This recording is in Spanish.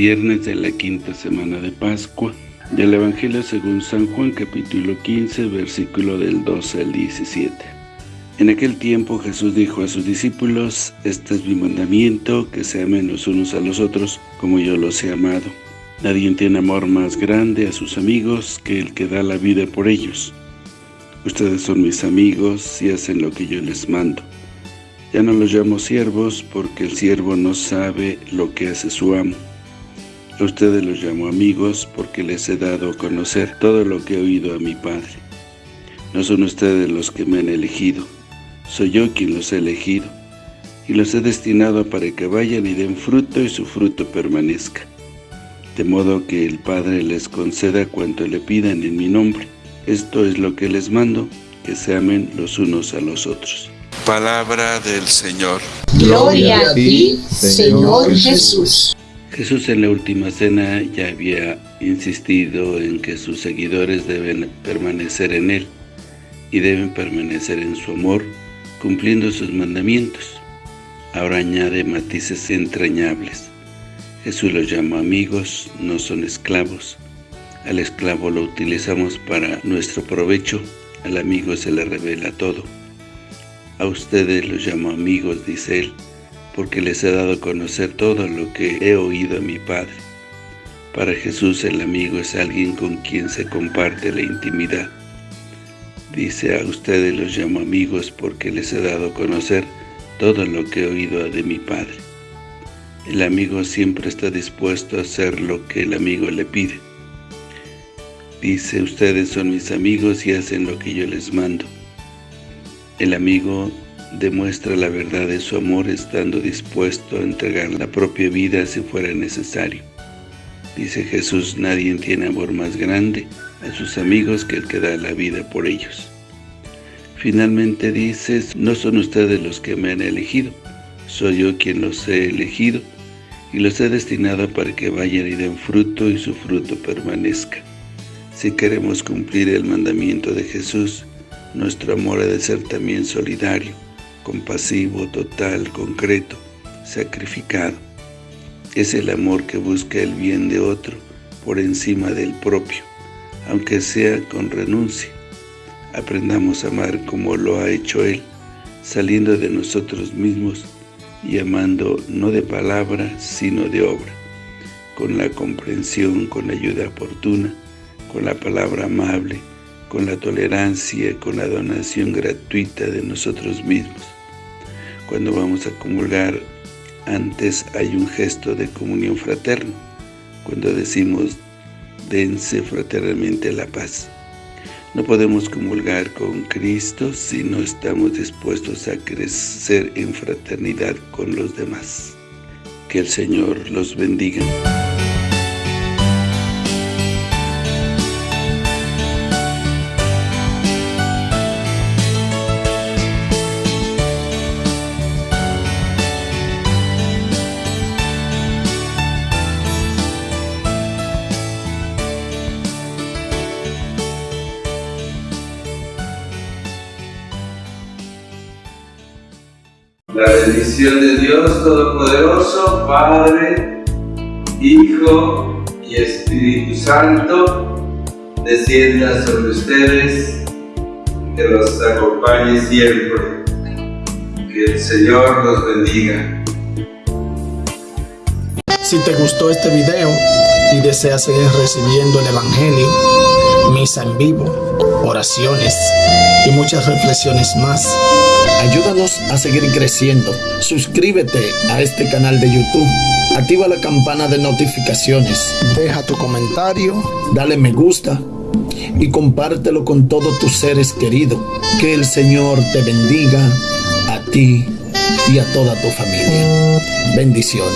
viernes de la quinta semana de Pascua, del Evangelio según San Juan capítulo 15, versículo del 12 al 17. En aquel tiempo Jesús dijo a sus discípulos, Este es mi mandamiento, que se amen los unos a los otros, como yo los he amado. Nadie tiene amor más grande a sus amigos que el que da la vida por ellos. Ustedes son mis amigos y hacen lo que yo les mando. Ya no los llamo siervos porque el siervo no sabe lo que hace su amo. A ustedes los llamo amigos porque les he dado a conocer todo lo que he oído a mi Padre. No son ustedes los que me han elegido, soy yo quien los he elegido, y los he destinado para que vayan y den fruto y su fruto permanezca. De modo que el Padre les conceda cuanto le pidan en mi nombre. Esto es lo que les mando, que se amen los unos a los otros. Palabra del Señor. Gloria a ti, Señor Jesús. Jesús en la última cena ya había insistido en que sus seguidores deben permanecer en Él y deben permanecer en su amor, cumpliendo sus mandamientos. Ahora añade matices entrañables. Jesús los llama amigos, no son esclavos. Al esclavo lo utilizamos para nuestro provecho, al amigo se le revela todo. A ustedes los llamo amigos, dice él, porque les he dado a conocer todo lo que he oído a mi Padre. Para Jesús el amigo es alguien con quien se comparte la intimidad. Dice, a ustedes los llamo amigos porque les he dado a conocer todo lo que he oído de mi Padre. El amigo siempre está dispuesto a hacer lo que el amigo le pide. Dice, ustedes son mis amigos y hacen lo que yo les mando. El amigo demuestra la verdad de su amor estando dispuesto a entregar la propia vida si fuera necesario. Dice Jesús, nadie tiene amor más grande a sus amigos que el que da la vida por ellos. Finalmente dice, no son ustedes los que me han elegido, soy yo quien los he elegido y los he destinado para que vayan y den fruto y su fruto permanezca. Si queremos cumplir el mandamiento de Jesús, nuestro amor ha de ser también solidario, compasivo, total, concreto, sacrificado. Es el amor que busca el bien de otro por encima del propio, aunque sea con renuncia. Aprendamos a amar como lo ha hecho Él, saliendo de nosotros mismos y amando no de palabra, sino de obra, con la comprensión, con la ayuda oportuna, con la palabra amable, con la tolerancia, con la donación gratuita de nosotros mismos. Cuando vamos a comulgar, antes hay un gesto de comunión fraterna, cuando decimos, dense fraternalmente la paz. No podemos comulgar con Cristo si no estamos dispuestos a crecer en fraternidad con los demás. Que el Señor los bendiga. La bendición de Dios Todopoderoso, Padre, Hijo y Espíritu Santo, descienda sobre ustedes, que los acompañe siempre. Que el Señor los bendiga. Si te gustó este video y deseas seguir recibiendo el Evangelio, misa en vivo, oraciones y muchas reflexiones más, Ayúdanos a seguir creciendo. Suscríbete a este canal de YouTube. Activa la campana de notificaciones. Deja tu comentario. Dale me gusta. Y compártelo con todos tus seres queridos. Que el Señor te bendiga a ti y a toda tu familia. Bendiciones.